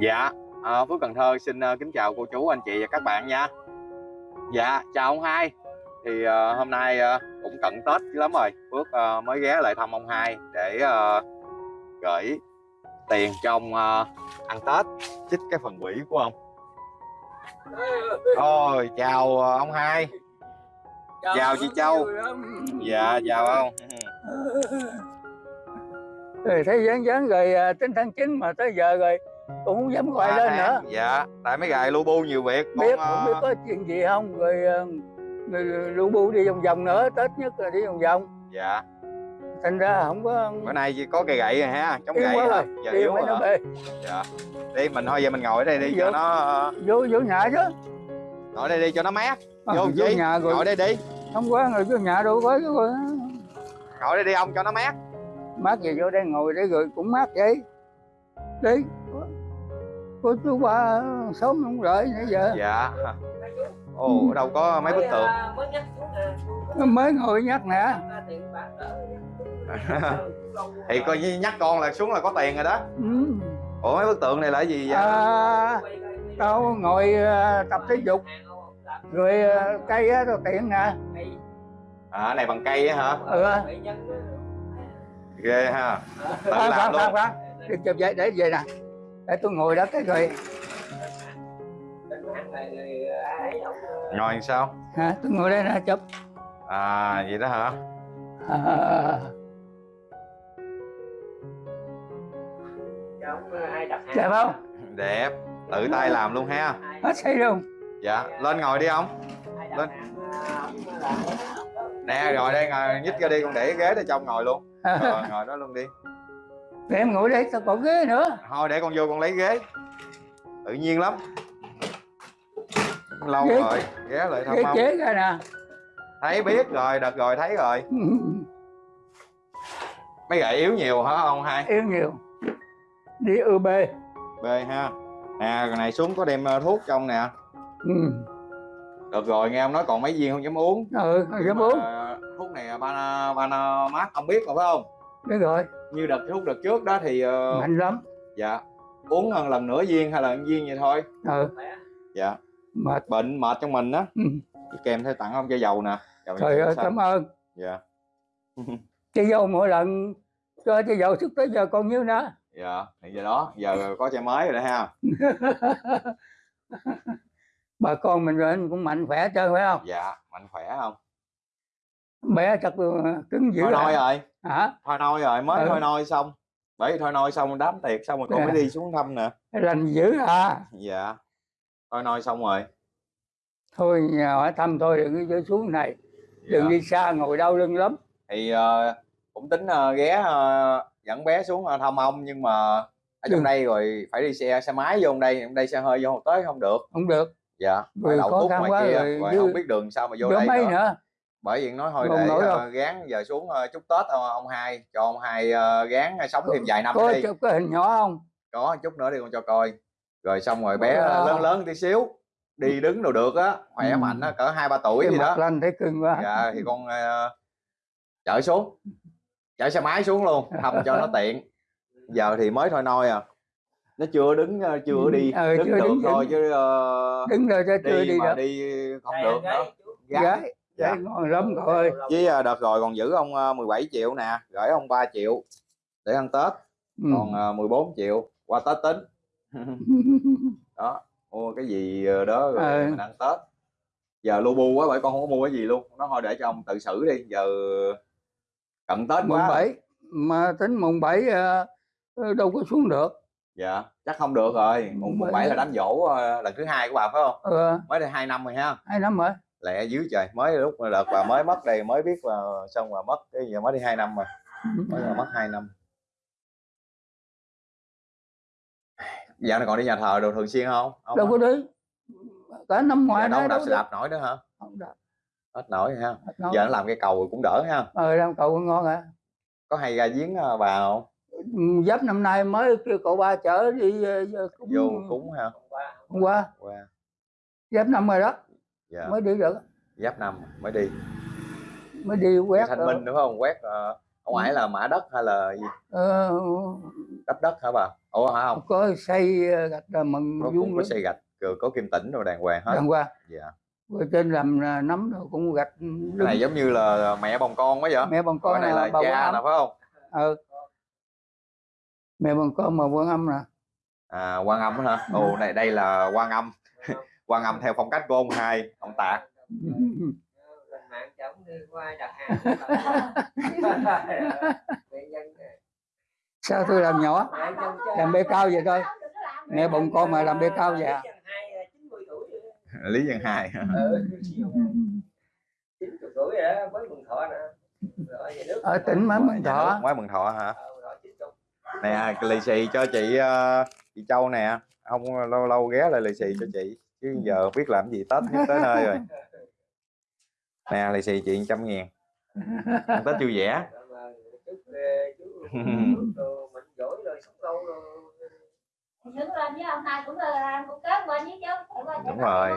Dạ, à, Phước Cần Thơ xin uh, kính chào cô chú, anh chị và các bạn nha. Dạ, chào ông hai. Thì uh, hôm nay uh, cũng cận Tết lắm rồi, Phước uh, mới ghé lại thăm ông hai để uh, gửi tiền cho ông uh, ăn Tết, chích cái phần quỹ của ông. Ôi, chào uh, ông hai. Chào chị Châu. Dạ, chào ông. rồi thấy dán dán rồi tính tháng 9 mà tới giờ rồi cũng không dám gọi Ba lên nữa Dạ, tại mấy gài lu bu nhiều việc. biết không biết ờ, có chuyện gì không rồi, à, rồi lu bu đi vòng vòng nữa tết nhất là đi vòng vòng Dạ, thành ra không có bữa nay chỉ có cây gậy rồi ha, chống gậy rồi Giờ yếu rồi nó Dạ. Đi mình thôi giờ mình ngồi ở đây đi cho Vô. nó ờ, vô vô nhà chứ ngồi đây đi cho nó mát. À, Vô vô nhà rồi Ngồi đây đi. không quá rồi vô nhà đâu có rồi Ngồi đây đi ông cho nó mát. mát gì vô đây ngồi đây rồi cũng mát vậy đi cô chú ba sớm không đợi nãy giờ Dạ. Ồ, ở đâu có mấy bức tượng. mới nhắc xuống nè nó mới ngồi nhắc nè Thì coi như nhắc con là xuống là có tiền rồi đó. ừ. Ủa mấy bức tượng này là cái gì vậy? à, tao ngồi à, tập thể dục rồi à, cây á tao tiện nè À, này bằng cây á hả? ừ Ghê ha. Tự khoan làm khoan khoan luôn. khoan đi chụp vậy để về nè để tôi ngồi đó cái rồi Ngồi sao? hả tôi ngồi đây nè chụp À, vậy đó hả? à, đẹp không Đẹp. Tự tay làm luôn ha. hết xây luôn Dạ, lên ngồi đi ông. Lên. Nè, rồi đây ngồi nhích ra đi con để ghế để cho ông ngồi luôn. Rồi, ngồi đó luôn đi. Để em ngồi đây tao còn ghế nữa. Thôi để con vô con lấy ghế. Tự nhiên lắm. Lâu Ghế- rồi ghé lại thăm ghế ông chế ra nè. Thấy biết rồi đợt rồi thấy rồi. Mấy gậy yếu nhiều hả ông hai? Yêu nhiều. Đi ư bê. B ha. Nè cái này xuống có đem ờ, thuốc cho ông nè. Ừ. Được rồi nghe ông nói còn mấy viên không dám uống. Ừ Nhưng dám uống. ờ, thuốc này ban ban mát ông biết rồi phải không biết rồi. Như đợt thuốc đợt trước đó thì ờ, mạnh lắm. dạ uống lần lần nửa viên hay là viên vậy thôi. Ừ. Dạ. Mệt. Bệnh mệt trong mình á. Ừ. kèm theo tặng ông chai dầu nè. Dầu trời dầu ơi xanh. cảm ơn. Dạ. Cái dâu mỗi lần cho cái dầu trước tới giờ còn nhiêu nữa? Dạ thì giờ đó giờ có chai mới rồi đó ha. Bà con mình rồi cũng mạnh khỏe trơn phải không? Dạ mạnh khỏe không bé chắc cứng dữ thôi nôi rồi. Hả? Thôi nôi rồi mới Ừ. thôi nôi xong. Bởi vì thôi nôi xong đám tiệc xong rồi con Dạ. mới đi xuống thăm nè lành dữ hả dạ. Thôi nôi xong rồi. Thôi nhà hỏi thăm thôi đừng có chơi xuống này. Đừng dạ. đi xa ngồi đau lưng lắm. Thì ờ, cũng tính ờ, ghé ờ, dẫn bé xuống ờ, thăm ông nhưng mà ở trong Đừng. đây rồi phải đi xe xe máy vô đây trong đây xe hơi vô tới không được. Không được. Dạ phải đậu túc ngoài quá kia rồi rồi không biết đường sao mà vô vô đây mấy nữa. nữa bởi vì nói thôi Không để ờ, gán giờ xuống ờ, chúc tết ờ, ông hai cho ông hai ờ, gán sống thêm vài năm có đi. chụp cái hình nhỏ không? Có chút nữa đi con cho coi. Rồi xong rồi bé Wow. lớn lớn tí xíu đi đứng đâu được á khỏe Ừ. mạnh á cỡ hai ba tuổi cái gì đó. lanh thấy cưng quá. Dạ thì con ờ, chở xuống chở xe máy xuống luôn thăm cho nó tiện. Giờ thì mới thôi nôi à. Nó chưa đứng ờ, chưa Ừ, đi ờ, đứng chưa được đứng thôi chứ ờ, đứng rồi cho chưa đi, đi mà được. đi không được nữa. gái Gái. Dạ. ngon lắm cậu ơi. với ờ, đợt rồi còn giữ ông ờ, 17 triệu nè gửi ông 3 triệu để ăn tết. Ừ. còn ờ, 14 triệu qua tết tính. Đó mua cái gì ờ, đó rồi Ừ. mình ăn tết. Giờ lu bu quá bởi con không có mua cái gì luôn. Nó thôi để cho ông tự xử đi giờ cận tết mùng quá. bảy mà tính mùng bảy ờ, đâu có xuống được. Dạ chắc không được rồi. Mùng Mùng bảy. là đám dỗ lần thứ hai của bà phải không? Ờ. Mới đây hai năm rồi ha. Hai năm rồi lẹ dưới trời. Mới lúc đợt bà mới mất đây mới biết là xong mà mất cái giờ mới đi hai năm rồi mới là mất hai năm. Dạo này còn đi nhà thờ đồ thường xuyên không? Không đâu có đi. Cả năm giờ ngoài đâu đạp xe đạp nổi nữa hả? Không đạp hết nổi ha. Đâu. giờ nó làm cái cầu cũng đỡ ha. Ờ làm cậu ngon à. Có hay ra giếng ờ, bà không? Ừ, giáp năm nay mới kêu cậu ba chở đi ờ, cúng vô cúng ha hôm qua. Qua. Giáp năm rồi đó dạ. Mới đi được giáp năm mới đi. Mới đi quét thanh minh đúng không? Quét ờ, ông ấy là mã đất hay là gì? Ờ, cấp đất hả bà? Ủa hả không? Có xây ờ, gạch là mừng vuông cũng có xây gạch rồi có kim tĩnh rồi đàng hoàng hết. Đàng qua dạ. Rồi trên làm là nấm rồi cũng gạch cái này giống như là mẹ bồng con quá vậy. Mẹ bằng con con này là cha nè phải không? Ờ mẹ bằng con mà quan âm nè. À quan âm hả? Ồ này đây là quan âm quan âm theo phong cách của ông hai ông tạc lên mạng chồng đi qua đặt hàng Người dân sao tôi làm nhỏ làm bê cao vậy thôi mẹ bồng con mà làm bê cao vậy à? Hai, 90 tuổi rồi. lý dân hai 90 tuổi rồi đó, mới mừng thọ nè. Rồi về nước. ở tỉnh mới mừng thọ mới mừng thọ hả rồi 90. nè lì xì cho chị ờ, chị châu nè không lâu lâu ghé lại lì xì cho chị chứ giờ biết làm gì tết nhất tới nơi rồi. Nè lì xì chị trăm ngàn. Ăn tết vui vẻ. Ờ, ông. Phải qua Đúng rồi.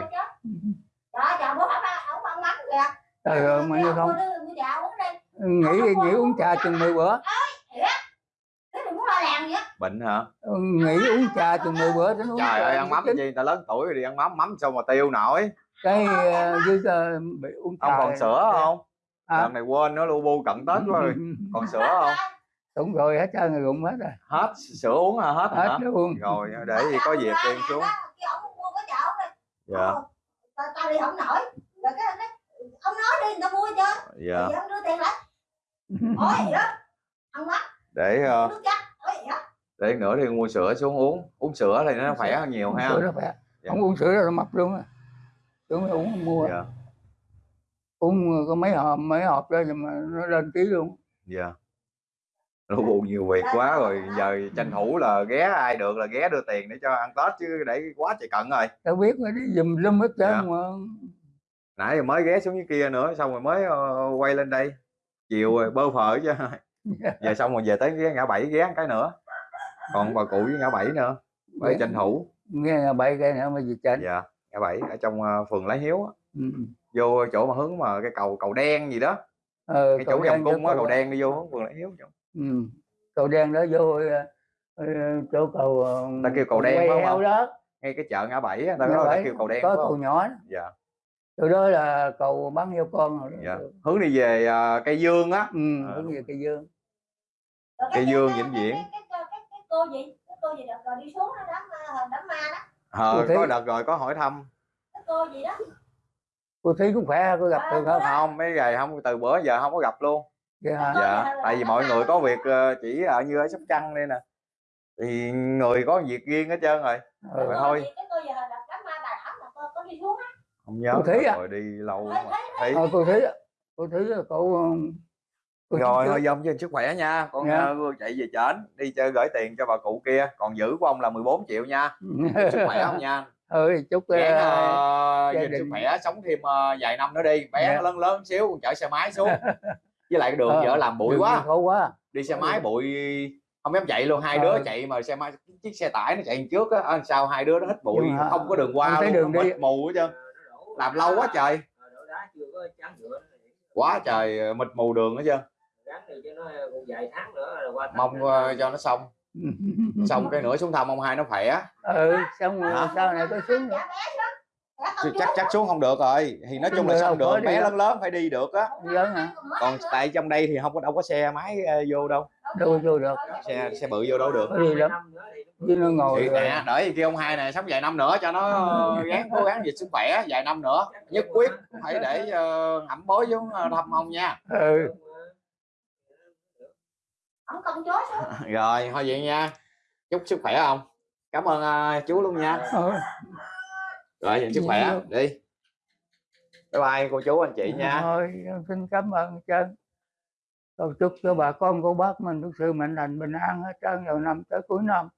Đó, chồng bố không ăn, không ăn mắm kìa. trời ơi mà như không. Mua đưa- mua dạo uống đi. nghĩ nghĩ uống trà chừng 10 bữa bệnh hả? Ừ, nghĩ uống trà chừng 10 bữa đến uống trời ơi ăn mắm chi ta lớn tuổi rồi đi ăn mắm mắm sao mà tiêu nổi? Cái ờ, dưới ờ, bị uống trà ông còn sữa không? À, lần này quên nó lu bu cận tết quá rồi. Còn sữa không? Đúng rồi hết trơn rồi rụng hết rồi. Hết sữa uống hả? Hết hả? hết luôn rồi để gì có việc đem xuống. Dạ. Tao tao đi không nổi. Rồi cái ông nói, đi người ta mua cho. dạ. Thì ông đưa tiền lại. Ôi vậy đó. Ăn mắm, để ờ, nước chắc. Ôi vậy đó. Để nữa thì mua sữa xuống uống. Uống sữa thì nó khỏe hơn nhiều ha. sữa đó khỏe. Dạ. không uống sữa là nó mập luôn á. Sữa mới uống mua. Dạ. Uống có mấy hộp mấy hộp nhưng mà nó lên ký luôn. Dạ. Lu bu nhiều việc quá rồi. Giờ tranh thủ là ghé ai được là ghé đưa tiền để cho ăn tết chứ để quá trời cận rồi. Tao biết rồi đi dùm lum hết trơn Dạ. mà. Nãy giờ mới ghé xuống dưới kia nữa xong rồi mới ờ, quay lên đây. Chiều rồi bơ phở chứ. Giờ xong rồi về tới ghé ngã bảy ghé cái nữa còn bà cụ với ngã bảy nữa phải tranh thủ nghe là bảy cái nữa mà gì chảnh dạ ngã bảy ở trong ờ, phường Lái Hiếu á. ừ. vô chỗ mà hướng mà cái cầu cầu đen gì đó ờ, cái chỗ vòng cung với á cầu đen đi vô hướng phường Lái Hiếu chỗ. ừ. cầu đen đó vô ờ, chỗ cầu Ta kêu cầu đen phải không đó ngay cái chợ ngã bảy á, ta Ngã nói ta kêu cầu đen có cầu nhỏ đó. dạ chỗ đó là cầu bán heo con rồi dạ hướng đi về ờ, cây dương á ừ, À. hướng về cây dương Cây dương vĩnh viễn. cái- cái- cái- cái cô gì? Cái cô gì đợt rồi đi xuống đó đám ma- đám ma đó. ờ, Tôi thấy- có đợt rồi có hỏi thăm Cái cô gì đó. cô thấy cũng khỏe có gặp À, được không không mấy ngày không từ bữa giờ không có gặp luôn vậy hả dạ là- tại vì mọi người có việc ờ, chỉ ở như ở sóc trăng đây nè thì người có việc riêng hết trơn rồi ừ. Vậy Cô thôi. gì- Cái cô gì hồi đợt đám ma bà Thảo là cô có đi xuống á. không nhớ Cô thấy à? rồi đi lâu mà thấy- thấy ờ, cô thấy cô thấy là cậu ờ, cô rồi thôi trước. dông cho sức khỏe nha. Con Dạ. ờ, chạy về trển đi chơi gửi tiền cho bà cụ kia. Còn giữ của ông là 14 triệu nha. Sức khỏe không nha? Ừ chúc gán ờ, uh, gia gìn sức đình. khỏe sống thêm ờ, vài năm nữa đi. Bé Dạ. nó lớn lớn xíu con chở xe máy xuống. Với lại cái đường Ờ, vợ làm bụi đừng quá. quá. Đi xe máy bụi không dám chạy luôn. Hai Ờ. đứa chạy mà xe máy chiếc xe tải nó chạy trước á. Ờ, sao hai đứa nó hít bụi? Mà không có đường qua không luôn đường nó đi. mịt mù hết trơn. Làm lâu quá trời. Ờ, đổ đá chưa có trắng nhựa. quá trời ờ, mịt mù đường hết trơn Ráng đi cho nó còn vài tháng nữa là qua tháng mong nữa. ờ, cho nó xong. Xong cái nữa xuống thăm ông hai nó khỏe. Ừ xong rồi Hả? sau này có xuống. Nữa Dạ bé xuống. Không Chứ chắc chắc xuống không được rồi. Thì nói chung là xong được bé lớn lớn phải đi được á. Lớn hả? Còn tại trong đây thì không có đâu có xe máy ờ, vô đâu. Đâu vô được. xe xe bự vô đâu được. Đi lắm Năm nữa thì nó- chứ nó ngồi thì nè đợi kia ông hai này sống vài năm nữa cho nó ờ, gắng cố gắng về sức khỏe vài năm nữa. Nhất quyết phải để uh, ẩm bối xuống ờ, thăm ông nha. Ừ Ông công chối xuống. rồi thôi vậy nha. Chúc sức khỏe không cảm ơn ờ, chú luôn nha. Ừ. rồi vậy sức khỏe. Đi. Bye bye cô chú anh chị nha. Thôi xin cảm ơn trơn cầu chúc cho bà con cô bác mình thực sự mạnh lành bình an hết trơn vào năm tới cuối năm